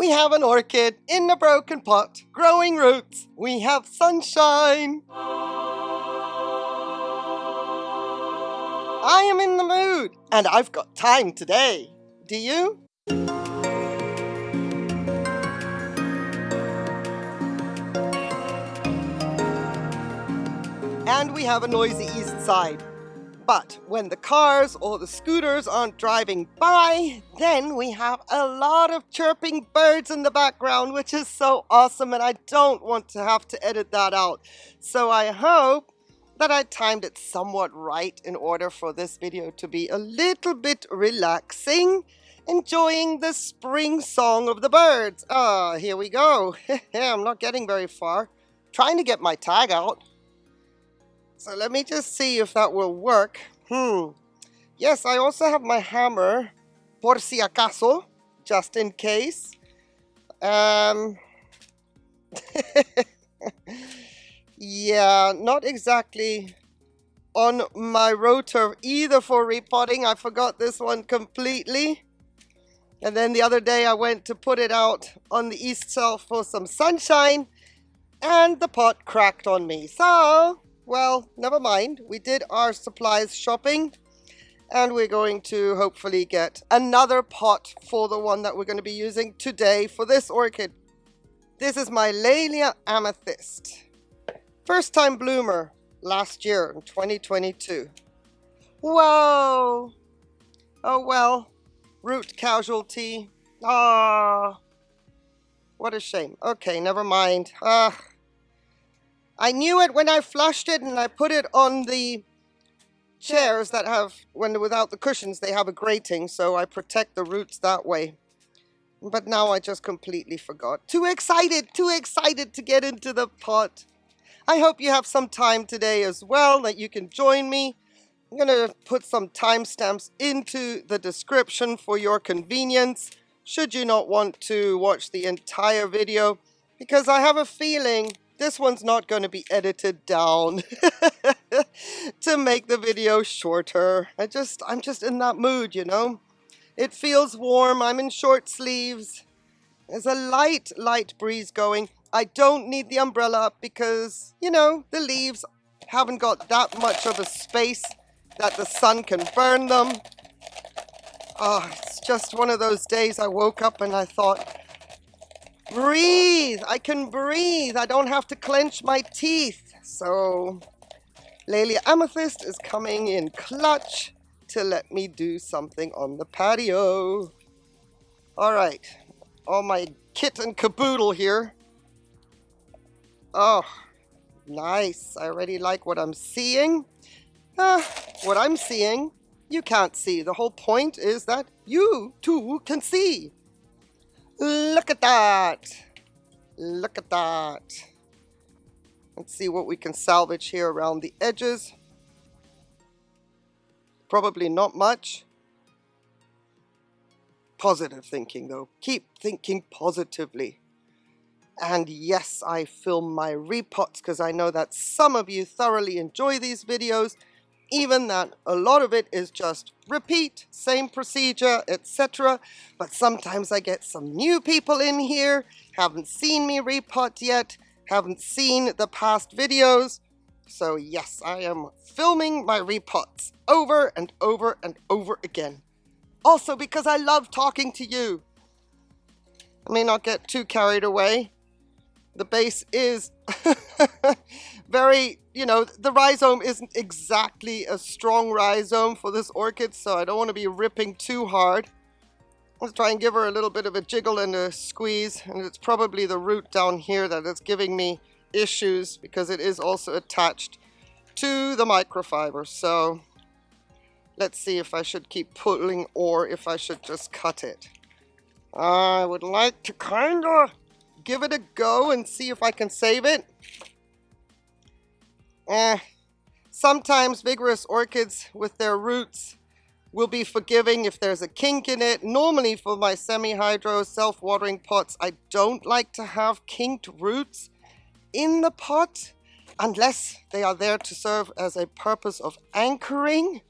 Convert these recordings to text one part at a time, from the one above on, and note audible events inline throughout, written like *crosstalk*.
We have an orchid in a broken pot, growing roots. We have sunshine. I am in the mood, and I've got time today. Do you? And we have a noisy east side. But when the cars or the scooters aren't driving by, then we have a lot of chirping birds in the background, which is so awesome, and I don't want to have to edit that out. So I hope that I timed it somewhat right in order for this video to be a little bit relaxing, enjoying the spring song of the birds. Ah, here we go. *laughs* I'm not getting very far. Trying to get my tag out. So let me just see if that will work. Hmm. Yes, I also have my hammer, por si acaso, just in case. Um. *laughs* yeah, not exactly on my rotor either for repotting. I forgot this one completely. And then the other day I went to put it out on the east shelf for some sunshine and the pot cracked on me. So well, never mind. We did our supplies shopping and we're going to hopefully get another pot for the one that we're going to be using today for this orchid. This is my Laelia Amethyst. First time bloomer last year in 2022. Whoa! Oh well, root casualty. Ah, what a shame. Okay, never mind. Ah, I knew it when I flushed it and I put it on the chairs that have, when without the cushions, they have a grating, so I protect the roots that way. But now I just completely forgot. Too excited, too excited to get into the pot. I hope you have some time today as well that you can join me. I'm going to put some timestamps into the description for your convenience, should you not want to watch the entire video, because I have a feeling this one's not going to be edited down *laughs* to make the video shorter. I just, I'm just in that mood, you know. It feels warm. I'm in short sleeves. There's a light, light breeze going. I don't need the umbrella because, you know, the leaves haven't got that much of a space that the sun can burn them. Oh, it's just one of those days I woke up and I thought, breathe. I can breathe. I don't have to clench my teeth. So Laelia Amethyst is coming in clutch to let me do something on the patio. All right, all my kit and caboodle here. Oh, nice. I already like what I'm seeing. Uh, what I'm seeing, you can't see. The whole point is that you too can see. Look at that. Look at that. Let's see what we can salvage here around the edges. Probably not much. Positive thinking though. Keep thinking positively. And yes, I film my repots because I know that some of you thoroughly enjoy these videos even that a lot of it is just repeat, same procedure, etc. But sometimes I get some new people in here, haven't seen me repot yet, haven't seen the past videos. So yes, I am filming my repots over and over and over again. Also because I love talking to you. I may not get too carried away. The base is *laughs* very, you know, the rhizome isn't exactly a strong rhizome for this orchid, so I don't want to be ripping too hard. Let's try and give her a little bit of a jiggle and a squeeze, and it's probably the root down here that is giving me issues because it is also attached to the microfiber. So let's see if I should keep pulling or if I should just cut it. I would like to kind of give it a go and see if I can save it. Eh, sometimes vigorous orchids with their roots will be forgiving if there's a kink in it. Normally for my semi-hydro self-watering pots, I don't like to have kinked roots in the pot unless they are there to serve as a purpose of anchoring.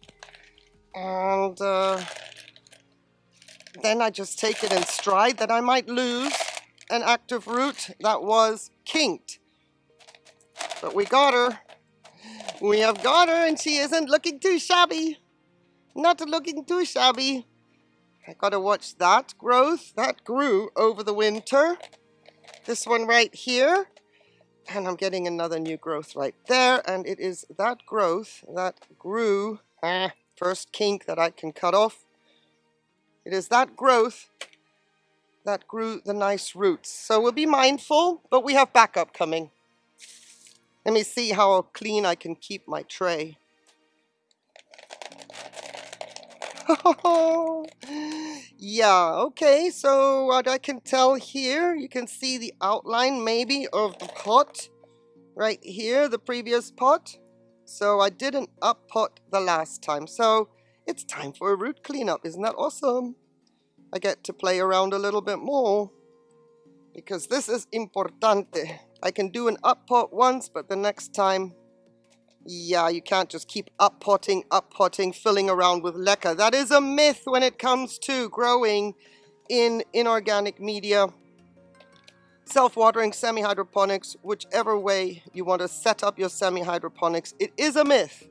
And uh, then I just take it in stride that I might lose an active root that was kinked. But we got her. We have got her and she isn't looking too shabby. Not looking too shabby. I gotta watch that growth. That grew over the winter. This one right here. And I'm getting another new growth right there. And it is that growth that grew, ah, first kink that I can cut off. It is that growth that grew the nice roots. So we'll be mindful, but we have backup coming. Let me see how clean I can keep my tray. *laughs* yeah, okay, so what I can tell here, you can see the outline maybe of the pot right here, the previous pot. So I didn't up pot the last time, so it's time for a root cleanup. Isn't that awesome? I get to play around a little bit more because this is importante. I can do an up pot once, but the next time yeah, you can't just keep up-potting, up-potting, filling around with leca. That is a myth when it comes to growing in inorganic media, self-watering, semi-hydroponics, whichever way you want to set up your semi-hydroponics. It is a myth.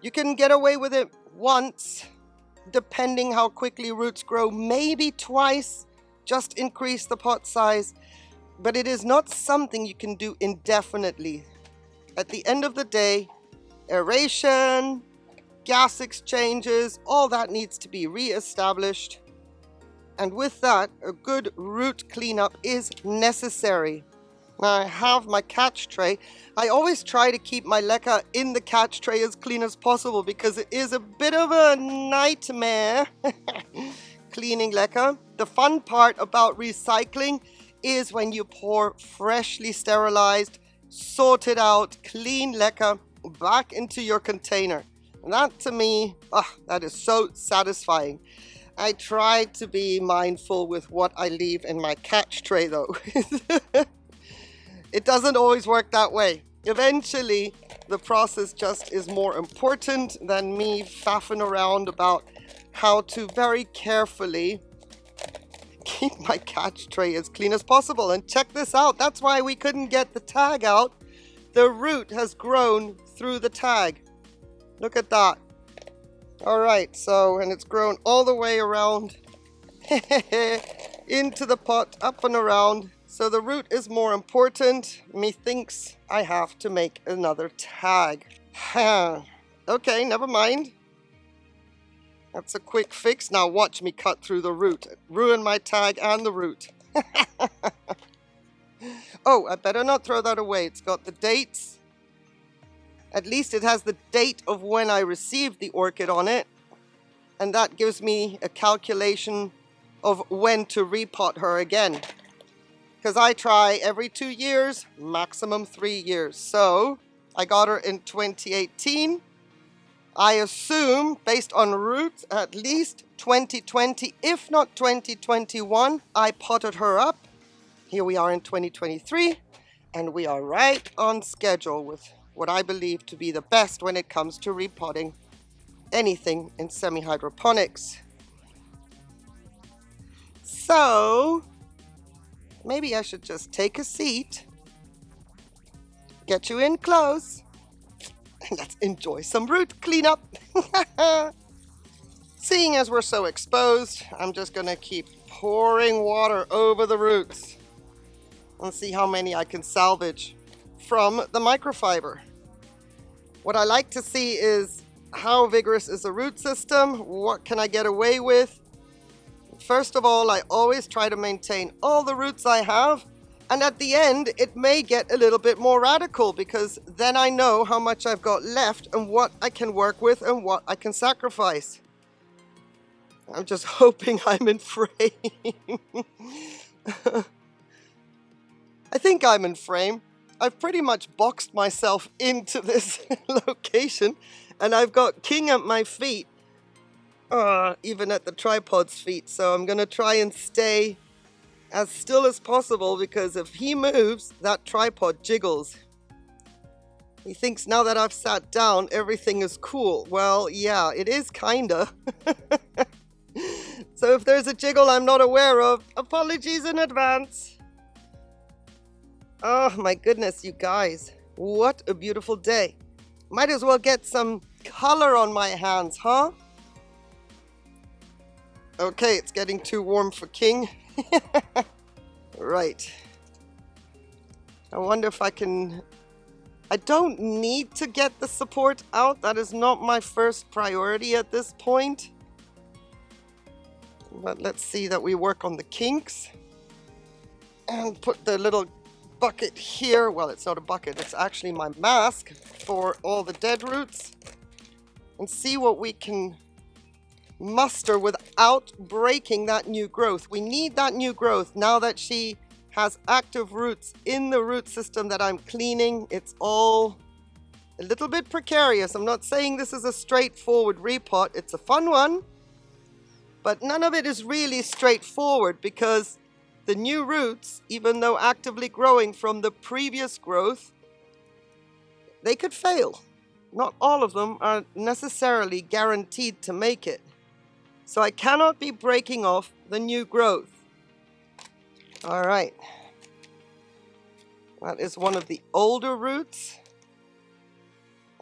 You can get away with it once, depending how quickly roots grow, maybe twice, just increase the pot size. But it is not something you can do indefinitely at the end of the day, aeration, gas exchanges, all that needs to be re-established. And with that, a good root cleanup is necessary. Now I have my catch tray. I always try to keep my leca in the catch tray as clean as possible because it is a bit of a nightmare *laughs* cleaning leca. The fun part about recycling is when you pour freshly sterilized sorted out, clean leca back into your container. And that to me, oh, that is so satisfying. I try to be mindful with what I leave in my catch tray though. *laughs* it doesn't always work that way. Eventually, the process just is more important than me faffing around about how to very carefully keep my catch tray as clean as possible. And check this out, that's why we couldn't get the tag out. The root has grown through the tag. Look at that. All right, so, and it's grown all the way around *laughs* into the pot, up and around. So the root is more important. Methinks I have to make another tag. *sighs* okay, never mind. That's a quick fix. Now watch me cut through the root. Ruin my tag and the root. *laughs* oh, I better not throw that away. It's got the dates. At least it has the date of when I received the orchid on it. And that gives me a calculation of when to repot her again. Because I try every two years, maximum three years. So I got her in 2018. I assume, based on roots, at least 2020, if not 2021, I potted her up. Here we are in 2023, and we are right on schedule with what I believe to be the best when it comes to repotting anything in semi-hydroponics. So, maybe I should just take a seat, get you in close, and *laughs* let's enjoy some root cleanup. *laughs* Seeing as we're so exposed, I'm just gonna keep pouring water over the roots and see how many I can salvage from the microfiber. What I like to see is how vigorous is the root system? What can I get away with? First of all, I always try to maintain all the roots I have and at the end, it may get a little bit more radical because then I know how much I've got left and what I can work with and what I can sacrifice. I'm just *laughs* hoping I'm in frame. *laughs* I think I'm in frame. I've pretty much boxed myself into *laughs* this location and I've got King at my feet, uh, even at the tripod's feet. So I'm going to try and stay as still as possible because if he moves, that tripod jiggles. He thinks now that I've sat down, everything is cool. Well, yeah, it is kinda. *laughs* So if there's a jiggle I'm not aware of, apologies in advance. Oh my goodness, you guys. What a beautiful day. Might as well get some color on my hands, huh? Okay, it's getting too warm for King. *laughs* right. I wonder if I can... I don't need to get the support out. That is not my first priority at this point. But let's see that we work on the kinks. And put the little bucket here. Well, it's not a bucket. It's actually my mask for all the dead roots. And see what we can muster without breaking that new growth. We need that new growth now that she has active roots in the root system that I'm cleaning. It's all a little bit precarious. I'm not saying this is a straightforward repot. It's a fun one, but none of it is really straightforward because the new roots, even though actively growing from the previous growth, they could fail. Not all of them are necessarily guaranteed to make it. So I cannot be breaking off the new growth. All right. That is one of the older roots.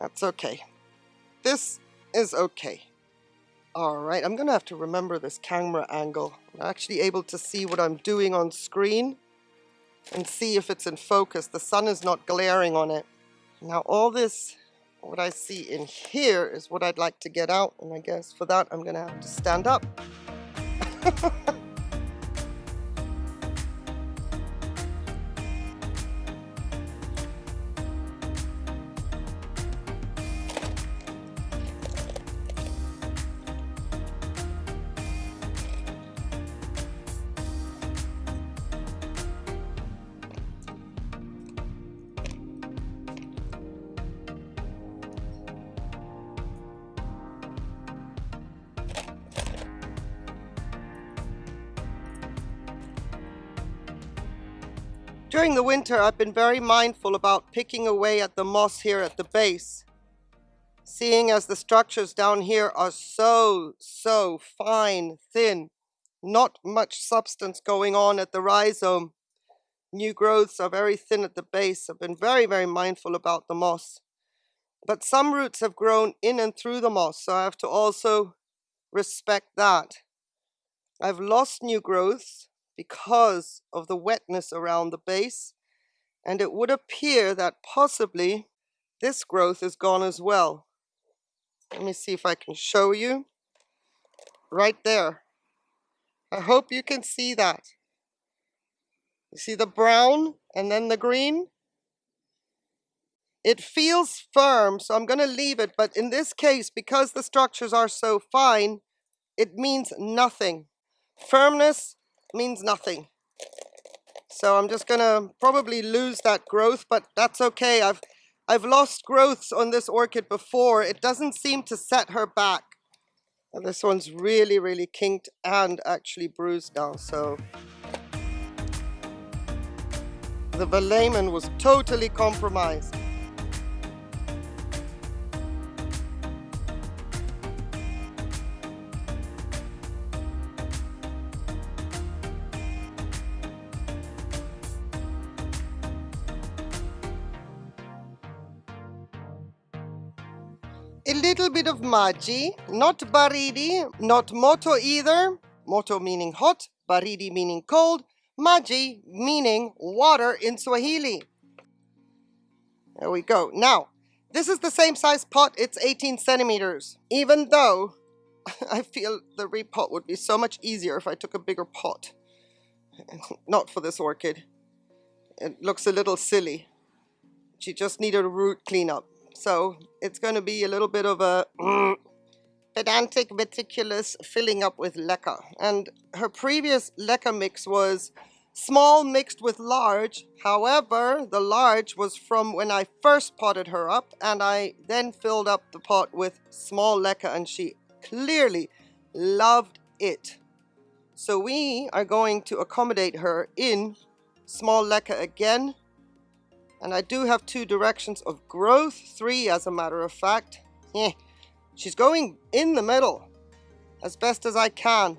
That's okay. This is okay. All right, I'm gonna have to remember this camera angle. I'm actually able to see what I'm doing on screen and see if it's in focus. The sun is not glaring on it. Now all this what I see in here is what I'd like to get out, and I guess for that I'm gonna have to stand up. *laughs* During the winter, I've been very mindful about picking away at the moss here at the base. Seeing as the structures down here are so, so fine, thin, not much substance going on at the rhizome. New growths are very thin at the base. I've been very, very mindful about the moss. But some roots have grown in and through the moss, so I have to also respect that. I've lost new growths, because of the wetness around the base and it would appear that possibly this growth is gone as well. Let me see if I can show you. Right there. I hope you can see that. You see the brown and then the green? It feels firm, so I'm going to leave it. But in this case, because the structures are so fine, it means nothing. Firmness means nothing. So I'm just gonna probably lose that growth, but that's okay. I've I've lost growths on this orchid before. It doesn't seem to set her back. And this one's really, really kinked and actually bruised now, so. The velamen was totally compromised. A little bit of maji, not baridi, not moto either. Moto meaning hot, baridi meaning cold, maji meaning water in Swahili. There we go. Now, this is the same size pot. It's 18 centimeters. Even though *laughs* I feel the repot would be so much easier if I took a bigger pot. *laughs* Not for this orchid. It looks a little silly. She just needed a root cleanup. So it's going to be a little bit of a *clears throat* pedantic, meticulous filling up with leca. And her previous leca mix was small mixed with large. However, the large was from when I first potted her up and I then filled up the pot with small leca and she clearly loved it. So we are going to accommodate her in small leca again and I do have two directions of growth, three as a matter of fact. Yeah, she's going in the middle as best as I can.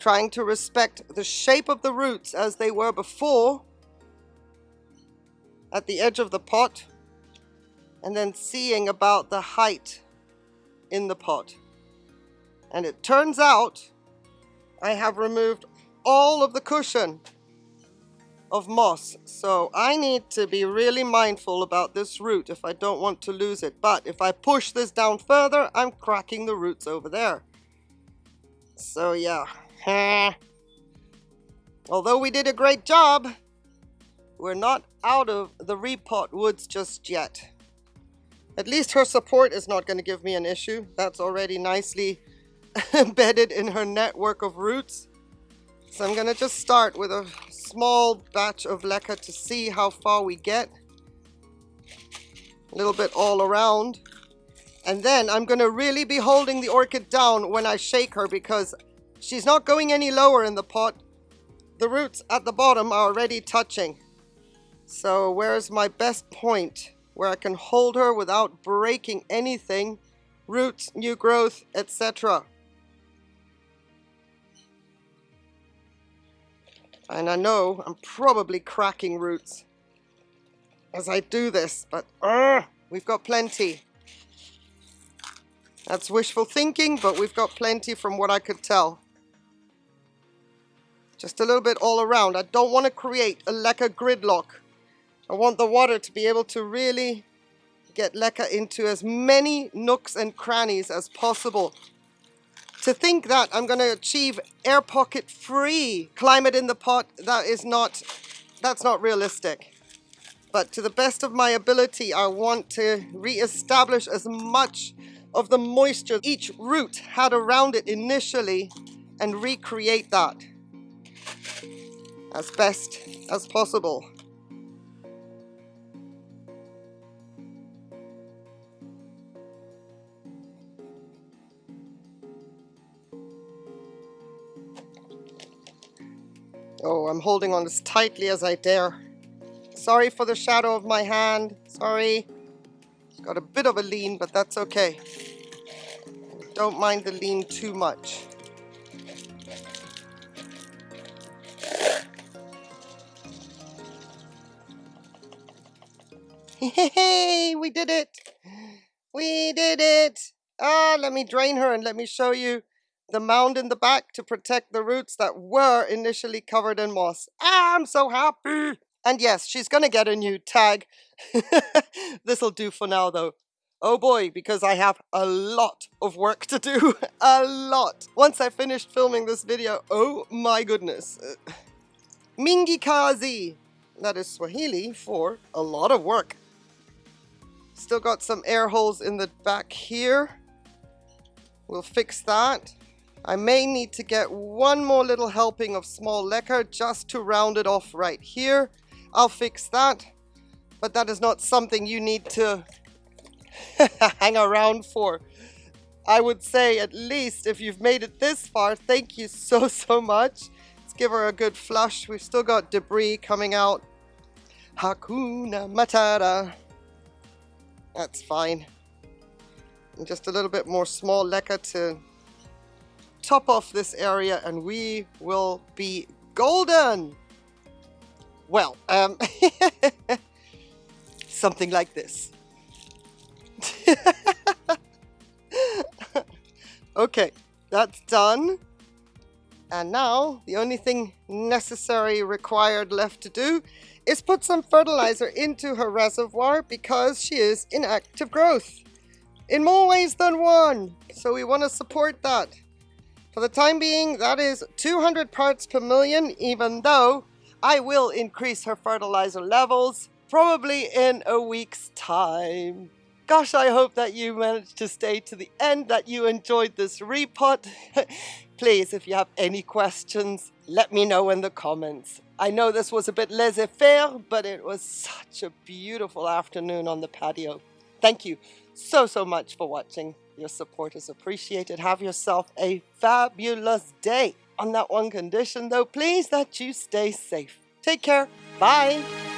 trying to respect the shape of the roots as they were before at the edge of the pot and then seeing about the height in the pot. And it turns out I have removed all of the cushion of moss. So I need to be really mindful about this root if I don't want to lose it. But if I push this down further, I'm cracking the roots over there. So yeah. *laughs* Although we did a great job, we're not out of the repot woods just yet. At least her support is not going to give me an issue. That's already nicely *laughs* embedded in her network of roots. So I'm going to just start with a small batch of leca to see how far we get. A little bit all around. And then I'm going to really be holding the orchid down when I shake her because she's not going any lower in the pot. The roots at the bottom are already touching. So where's my best point where I can hold her without breaking anything, roots, new growth, etc. And I know I'm probably cracking roots as I do this, but uh, we've got plenty. That's wishful thinking, but we've got plenty from what I could tell. Just a little bit all around. I don't want to create a leca gridlock. I want the water to be able to really get leca into as many nooks and crannies as possible. To think that I'm going to achieve air pocket free climate in the pot, that is not, that's not realistic. But to the best of my ability, I want to re-establish as much of the moisture each root had around it initially and recreate that as best as possible. I'm holding on as tightly as I dare. Sorry for the shadow of my hand. Sorry. It's got a bit of a lean, but that's okay. Don't mind the lean too much. Hey, we did it! We did it! Ah, let me drain her and let me show you the mound in the back to protect the roots that were initially covered in moss. I'm so happy! And yes, she's gonna get a new tag. *laughs* This'll do for now though. Oh boy, because I have a lot of work to do. *laughs* a lot. Once I finished filming this video, oh my goodness. *sighs* Mingi kazi. That is Swahili for a lot of work. Still got some air holes in the back here. We'll fix that. I may need to get one more little helping of small leca just to round it off right here. I'll fix that, but that is not something you need to *laughs* hang around for. I would say at least if you've made it this far, thank you so, *laughs* so much. Let's give her a good flush. We've still got debris coming out. Hakuna Matata. That's fine. And just a little bit more small leca to top off this area and we will be golden. Well, um, *laughs* something like this. *laughs* okay, that's done. And now the only thing necessary required left to do is put some fertilizer into her reservoir because she is in active growth in more ways than one. So we want to support that. For the time being, that is 200 parts per million, even though I will increase her fertilizer levels probably in a week's time. Gosh, I hope that you managed to stay to the end, that you enjoyed this repot. *laughs* Please, if you have any questions, let me know in the comments. I know this was a bit laissez-faire, but it was such a beautiful afternoon on the patio. Thank you so, so much for watching. Your support is appreciated. Have yourself a fabulous day. On that one condition though, please that you stay safe. Take care. Bye.